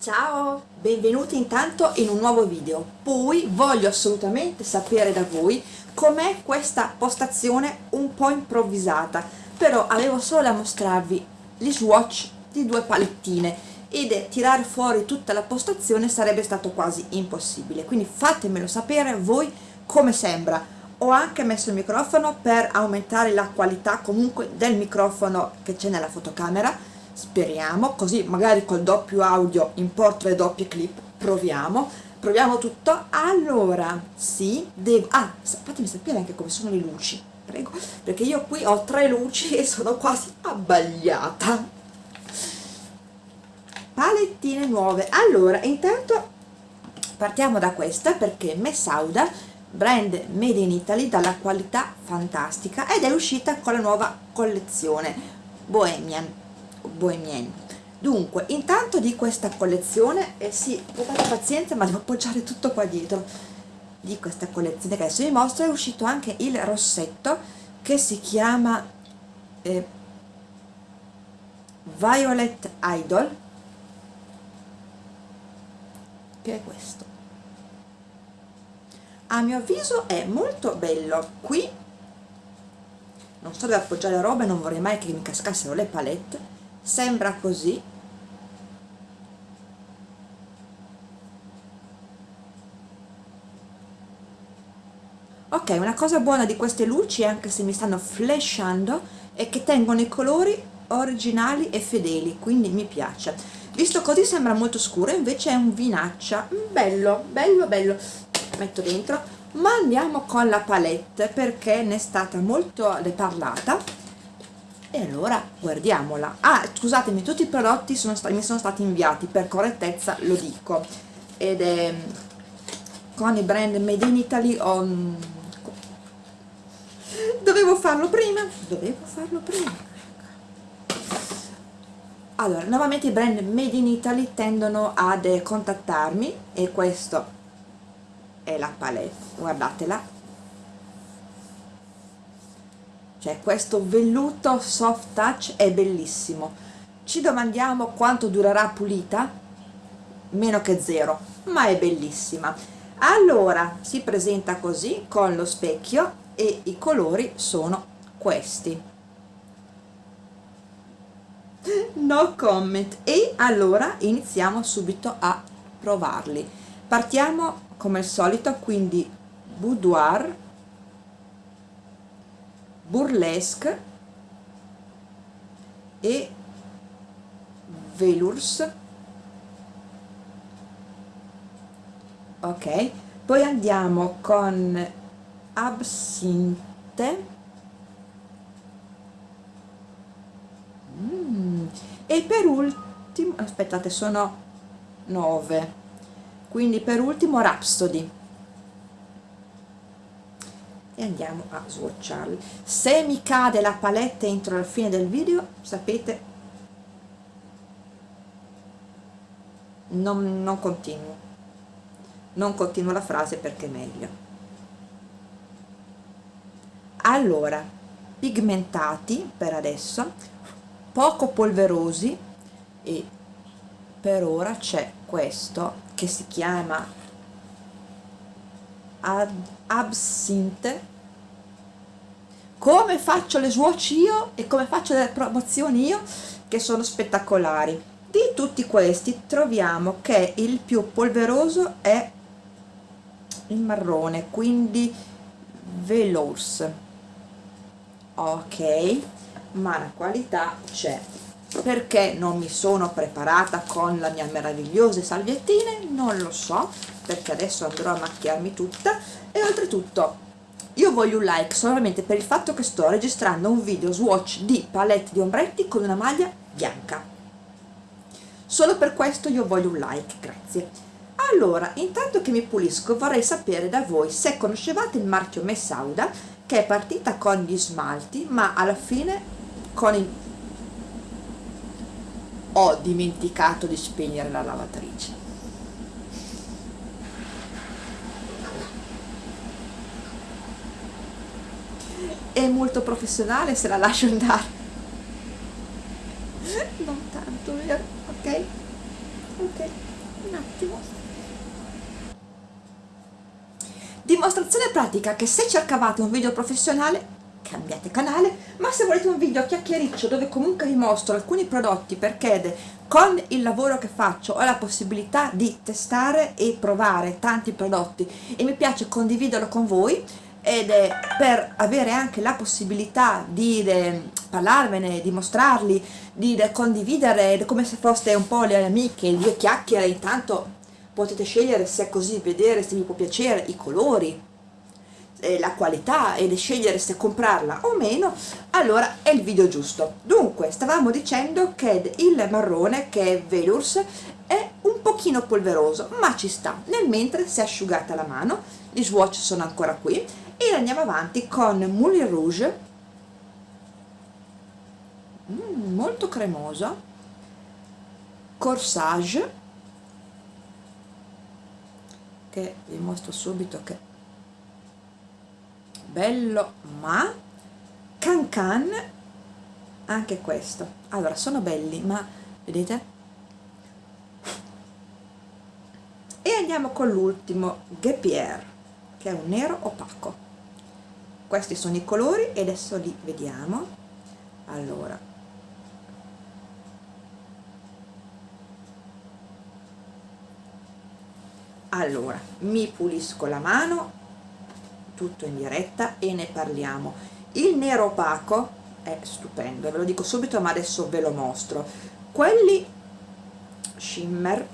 Ciao, benvenuti intanto in un nuovo video. Poi voglio assolutamente sapere da voi com'è questa postazione un po' improvvisata, però avevo solo da mostrarvi gli swatch di due palettine ed tirare fuori tutta la postazione sarebbe stato quasi impossibile, quindi fatemelo sapere voi come sembra. Ho anche messo il microfono per aumentare la qualità comunque del microfono che c'è nella fotocamera, speriamo, così magari col doppio audio importo le doppie clip, proviamo, proviamo tutto, allora, sì, devo, ah, fatemi sapere anche come sono le luci, prego, perché io qui ho tre luci e sono quasi abbagliata. Palettine nuove, allora, intanto partiamo da questa perché Messauda brand made in Italy dalla qualità fantastica ed è uscita con la nuova collezione Bohemian Bohemian. Dunque intanto di questa collezione e eh sì, avete pazienza ma devo appoggiare tutto qua dietro di questa collezione che adesso vi mostro. È uscito anche il rossetto che si chiama eh, Violet Idol che è questo. A mio avviso è molto bello. Qui non sto ad appoggiare roba e non vorrei mai che mi cascassero le palette sembra così. Ok una cosa buona di queste luci anche se mi stanno flashando è che tengono i colori originali e fedeli quindi mi piace. Visto così sembra molto scuro invece è un vinaccia. Bello bello bello. Metto dentro. Ma andiamo con la palette perché ne è stata molto parlata e allora guardiamola. Ah scusatemi tutti i prodotti sono mi sono stati inviati per correttezza lo dico. Ed è con i brand made in Italy ho dovevo farlo prima dovevo farlo prima. Allora nuovamente i brand made in Italy tendono ad contattarmi e questo è la palette. Guardatela cioè questo velluto soft touch è bellissimo. Ci domandiamo quanto durerà pulita? Meno che zero ma è bellissima. Allora si presenta così con lo specchio e i colori sono questi. No comment. E allora iniziamo subito a provarli. Partiamo come al solito quindi boudoir burlesque e velours. Ok poi andiamo con absinte mm. e per ultimo aspettate sono 9 quindi per ultimo Rhapsody e andiamo a swatcharli. Se mi cade la palette entro la fine del video sapete non, non continuo. Non continuo la frase perché è meglio. Allora pigmentati per adesso poco polverosi e per ora c'è questo che si chiama Ad Absinthe. Come faccio le swatch io e come faccio le promozioni io che sono spettacolari. Di tutti questi troviamo che il più polveroso è il marrone quindi velours. Ok ma la qualità c'è. Perché non mi sono preparata con la mia meravigliosa salviettine? Non lo so perché adesso andrò a macchiarmi tutta. E oltretutto io voglio un like solamente per il fatto che sto registrando un video swatch di palette di ombretti con una maglia bianca. Solo per questo io voglio un like grazie. Allora intanto che mi pulisco vorrei sapere da voi se conoscevate il marchio Messauda che è partita con gli smalti ma alla fine con il ho dimenticato di spegnere la lavatrice è molto professionale se la lascio andare. Non tanto vero? Ok. Ok un attimo. Dimostrazione pratica che se cercavate un video professionale cambiate canale ma se volete un video chiacchiericcio dove comunque vi mostro alcuni prodotti perché con il lavoro che faccio ho la possibilità di testare e provare tanti prodotti. E mi piace condividerlo con voi ed è per avere anche la possibilità di de, parlarvene, di mostrarli, di de, condividere come se foste un po' le amiche, due chiacchiere, intanto potete scegliere se è così, vedere se vi può piacere i colori, eh, la qualità e scegliere se comprarla o meno, allora è il video giusto. Dunque, stavamo dicendo che il marrone, che è Velours, è un pochino polveroso, ma ci sta. Nel mentre si è asciugata la mano, gli swatch sono ancora qui, e andiamo avanti con Moulin Rouge, mm, molto cremoso, Corsage, che vi mostro subito che bello ma Can Can anche questo. Allora sono belli ma vedete? E andiamo con l'ultimo Gepier che è un nero opaco questi sono i colori e adesso li vediamo. Allora. Allora mi pulisco la mano tutto in diretta e ne parliamo. Il nero opaco è stupendo ve lo dico subito ma adesso ve lo mostro. Quelli shimmer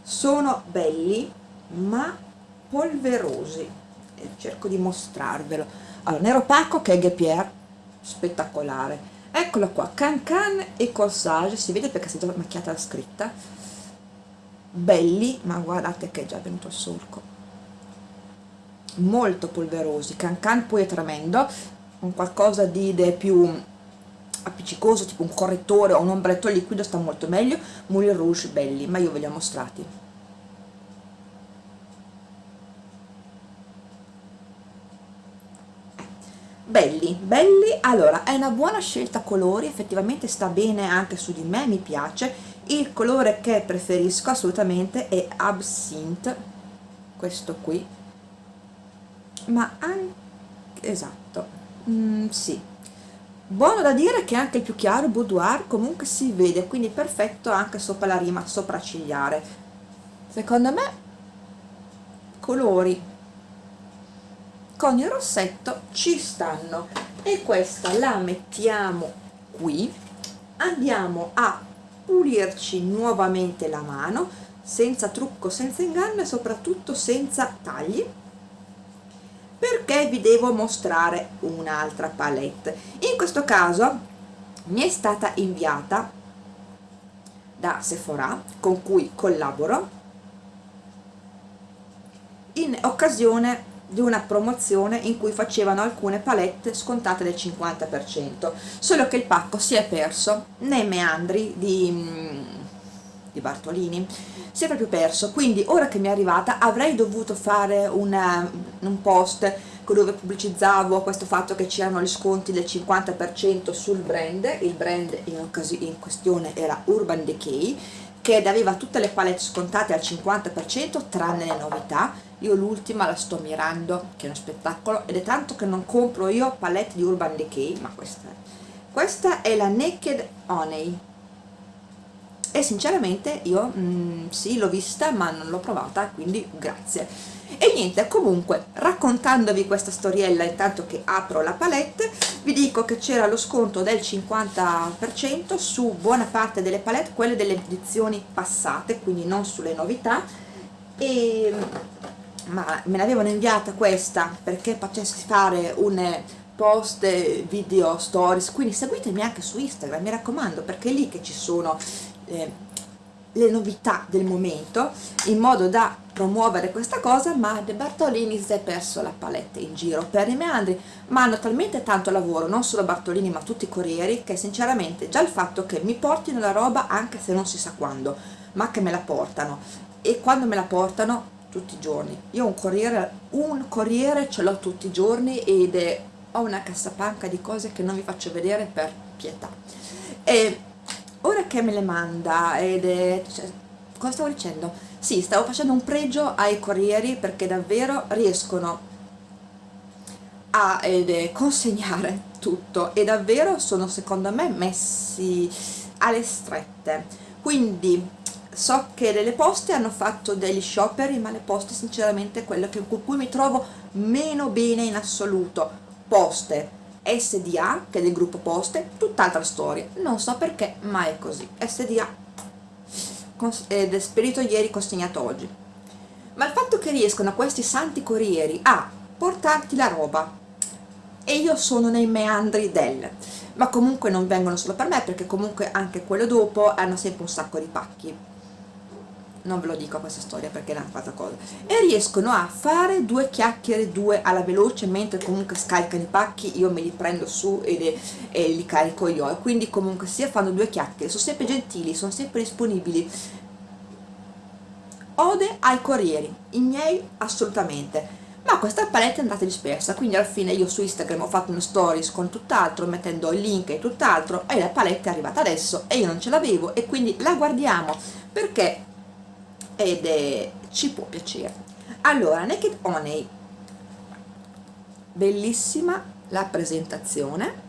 sono belli ma polverosi cerco di mostrarvelo. Allora nero opaco che è Gepier spettacolare. Eccolo qua Can Can e Corsage si vede perché si è già macchiata la scritta. Belli ma guardate che è già venuto il solco. Molto polverosi Can Can poi è tremendo. Un qualcosa di più appiccicoso tipo un correttore o un ombretto liquido sta molto meglio. Moulin Rouge belli ma io ve li ho mostrati belli belli. Allora è una buona scelta colori effettivamente sta bene anche su di me mi piace. Il colore che preferisco assolutamente è Absinthe questo qui. Ma anche esatto. Mm, sì. Buono da dire che anche il più chiaro boudoir comunque si vede quindi perfetto anche sopra la rima sopraccigliare secondo me colori con il rossetto ci stanno. E questa la mettiamo qui. Andiamo a pulirci nuovamente la mano senza trucco, senza inganno e soprattutto senza tagli perché vi devo mostrare un'altra palette. In questo caso mi è stata inviata da Sephora con cui collaboro in occasione di una promozione in cui facevano alcune palette scontate del 50% solo che il pacco si è perso. Nei meandri di, mm, di Bartolini si è proprio perso. Quindi ora che mi è arrivata avrei dovuto fare una, un post dove pubblicizzavo questo fatto che c'erano gli sconti del 50% sul brand. Il brand in, in questione era Urban Decay che aveva tutte le palette scontate al 50% tranne le novità io l'ultima la sto mirando che è uno spettacolo ed è tanto che non compro io palette di Urban Decay ma questa è. Questa è la Naked Honey. E sinceramente io mh, sì l'ho vista ma non l'ho provata quindi grazie. E niente comunque raccontandovi questa storiella intanto che apro la palette vi dico che c'era lo sconto del 50% su buona parte delle palette quelle delle edizioni passate quindi non sulle novità. E ma me l'avevano inviata questa perché facessi fare un post video stories quindi seguitemi anche su Instagram mi raccomando perché è lì che ci sono eh, le novità del momento in modo da promuovere questa cosa ma De Bartolini si è perso la palette in giro. Per i meandri ma hanno talmente tanto lavoro non solo Bartolini ma tutti i corrieri che sinceramente già il fatto che mi portino la roba anche se non si sa quando ma che me la portano. E quando me la portano tutti i giorni. Io un corriere, un corriere ce l'ho tutti i giorni ed è, ho una cassapanca di cose che non vi faccio vedere per pietà. E ora che me le manda ed è cioè, cosa stavo dicendo? sì, stavo facendo un pregio ai corrieri perché davvero riescono a eh, consegnare tutto e davvero sono secondo me messi alle strette. Quindi so che delle poste hanno fatto degli scioperi ma le poste sinceramente è quello con cui mi trovo meno bene in assoluto. Poste SDA che è del gruppo poste tutt'altra storia. Non so perché ma è così. SDA ed è spedito ieri consegnato oggi. Ma il fatto che riescono questi santi corrieri a portarti la roba. E io sono nei meandri del. Ma comunque non vengono solo per me perché comunque anche quello dopo hanno sempre un sacco di pacchi non ve lo dico questa storia perché è una fatta cosa. E riescono a fare due chiacchiere due alla veloce mentre comunque scaricano i pacchi io me li prendo su e, e li carico io. E quindi comunque sia fanno due chiacchiere sono sempre gentili sono sempre disponibili. Ode ai corrieri i miei assolutamente. Ma questa palette è andata dispersa quindi alla fine io su Instagram ho fatto una stories con tutt'altro mettendo il link e tutt'altro e la palette è arrivata adesso e io non ce l'avevo e quindi la guardiamo. Perché ed è, ci può piacere. Allora Naked Honey. Bellissima la presentazione.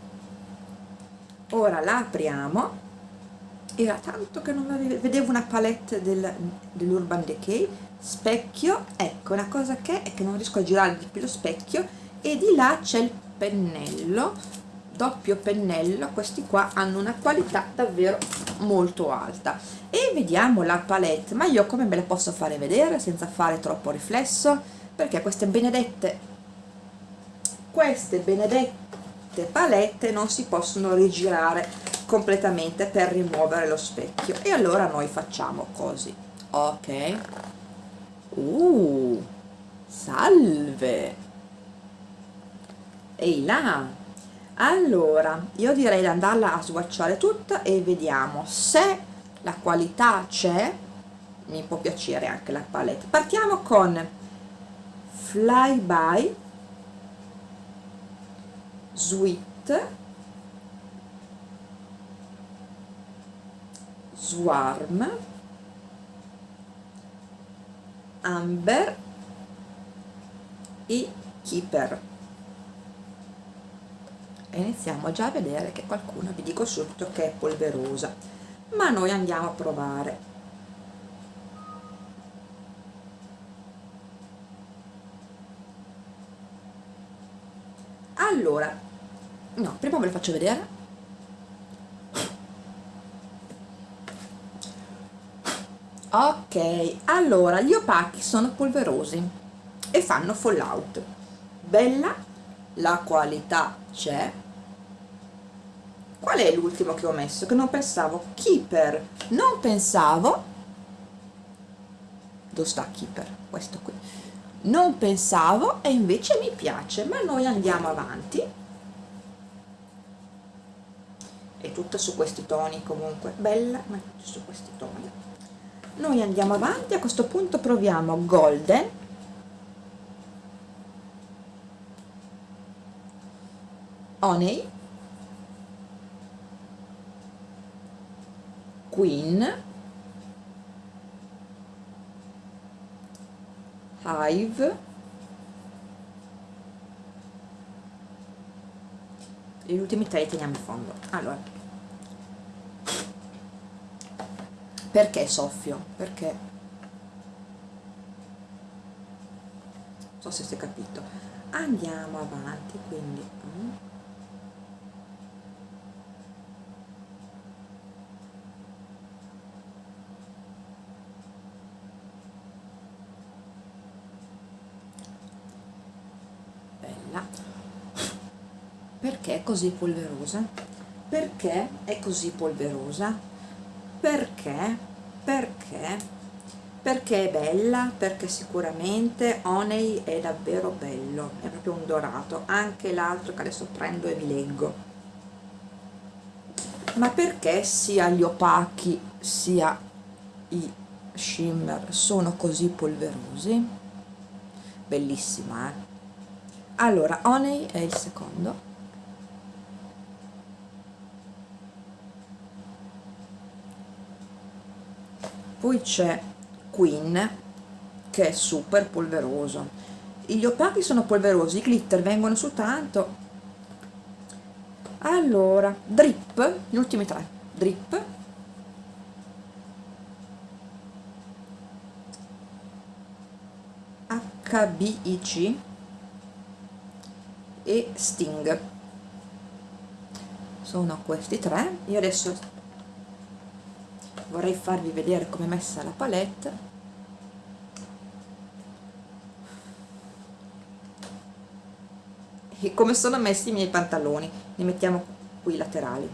Ora la apriamo. Era tanto che non vedevo una palette del, dell'Urban Decay. Specchio ecco una cosa che è che non riesco a girare di più lo specchio e di là c'è il pennello doppio pennello questi qua hanno una qualità davvero molto alta. E vediamo la palette ma io come me la posso fare vedere senza fare troppo riflesso? Perché queste benedette queste benedette palette non si possono rigirare completamente per rimuovere lo specchio. E allora noi facciamo così. Ok. Uh salve. Ehi là allora io direi di andarla a swatchare tutta e vediamo se la qualità c'è. Mi può piacere anche la palette. Partiamo con flyby sweet swarm amber e keeper e iniziamo già a vedere che qualcuno vi dico subito che è polverosa. Ma noi andiamo a provare. Allora no, prima ve lo faccio vedere. Ok allora gli opachi sono polverosi e fanno fallout. Bella la qualità c'è qual è l'ultimo che ho messo? Che non pensavo. Keeper. Non pensavo. Dove sta keeper? Questo qui. Non pensavo e invece mi piace ma noi andiamo avanti. È tutta su questi toni comunque. Bella ma su questi toni. Noi andiamo avanti. A questo punto proviamo golden. Honey queen. Hive. Gli ultimi tre li teniamo in fondo. Allora. Perché soffio? perché? Non so se si è capito. Andiamo avanti quindi mm. bella perché è così polverosa? perché è così polverosa? perché? perché? perché è bella? perché sicuramente Honey è davvero bello è proprio un dorato anche l'altro che adesso prendo e vi leggo ma perché sia gli opachi sia i shimmer sono così polverosi? bellissima eh? allora Honey è il secondo poi c'è Queen che è super polveroso. Gli opachi sono polverosi i glitter vengono su tanto. Allora drip gli ultimi tre. Drip. HBIC e Sting. Sono questi tre. Io adesso vorrei farvi vedere come è messa la palette. E come sono messi i miei pantaloni. Li mettiamo qui laterali.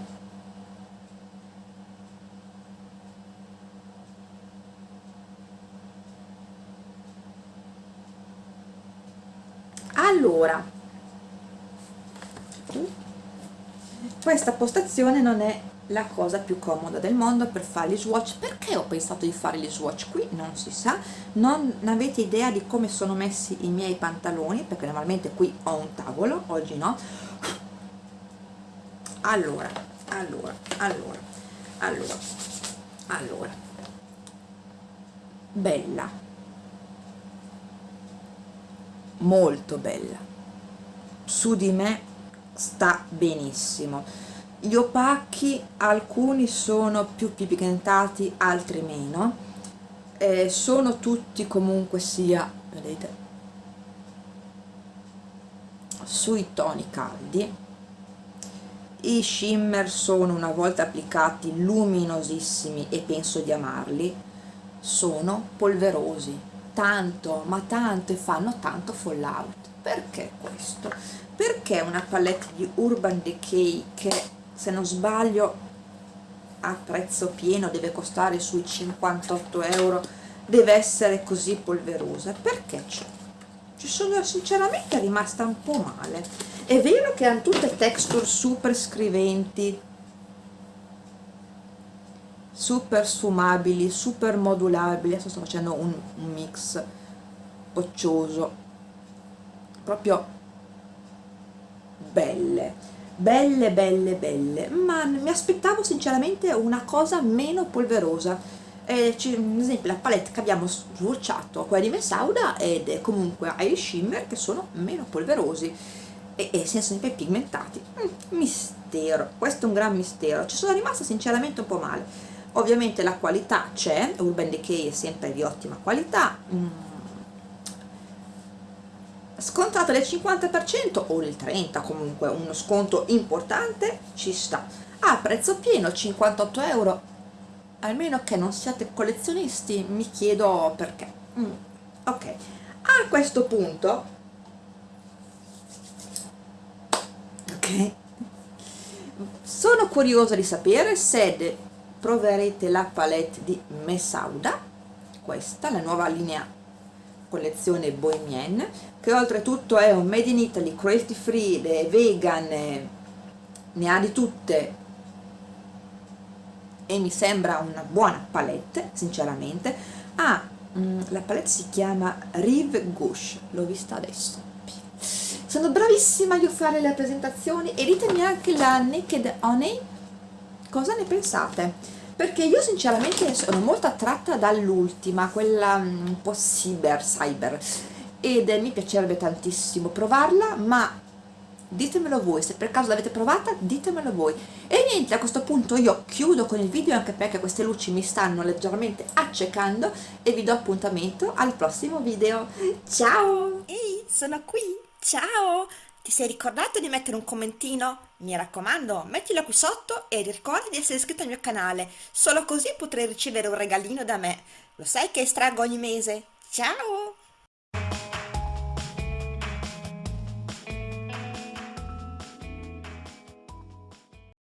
Allora questa postazione non è la cosa più comoda del mondo per fare gli swatch. Perché ho pensato di fare gli swatch qui? Non si sa. Non avete idea di come sono messi i miei pantaloni? Perché normalmente qui ho un tavolo oggi no. Allora allora allora allora allora. Bella. Molto bella. Su di me sta benissimo gli opachi alcuni sono più pigmentati altri meno. Eh, sono tutti comunque sia vedete sui toni caldi. I shimmer sono una volta applicati luminosissimi e penso di amarli. Sono polverosi. Tanto ma tanto e fanno tanto fallout. Perché questo? perché una palette di Urban Decay che se non sbaglio a prezzo pieno deve costare sui 58 euro. Deve essere così polverosa. Perché c'è? ci sono sinceramente rimasta un po' male. È vero che hanno tutte texture super scriventi super sfumabili super modulabili. Adesso sto facendo un, un mix poccioso proprio belle belle belle belle ma mi aspettavo sinceramente una cosa meno polverosa. Eh, ad esempio la palette che abbiamo swatchato quella di Messauda ed comunque ha i shimmer che sono meno polverosi e, e sono sempre pigmentati. Mm, mistero questo è un gran mistero. Ci sono rimasta sinceramente un po' male. Ovviamente la qualità c'è Urban Decay è sempre di ottima qualità mm scontato del 50% o del 30% comunque uno sconto importante ci sta. A prezzo pieno 58 euro. Almeno che non siate collezionisti mi chiedo perché. Mm, ok. A questo punto ok sono curiosa di sapere se proverete la palette di Messauda questa la nuova linea collezione Bohemienne che oltretutto è un made in Italy, cruelty free, vegan, ne ha di tutte. E mi sembra una buona palette sinceramente. Ah, la palette si chiama Rive Gauche. L'ho vista adesso. Sono bravissima io a fare le presentazioni. E ditemi anche la Naked Honey. Cosa ne pensate? Perché io sinceramente sono molto attratta dall'ultima, quella mm, un po' cyber, cyber, ed mi piacerebbe tantissimo provarla, ma ditemelo voi, se per caso l'avete provata ditemelo voi. E niente, a questo punto io chiudo con il video anche perché queste luci mi stanno leggermente accecando e vi do appuntamento al prossimo video. Ciao! Ehi, sono qui! Ciao! Ti sei ricordato di mettere un commentino? Mi raccomando, mettilo qui sotto e ricorda di essere iscritto al mio canale, solo così potrai ricevere un regalino da me. Lo sai che estraggo ogni mese? Ciao!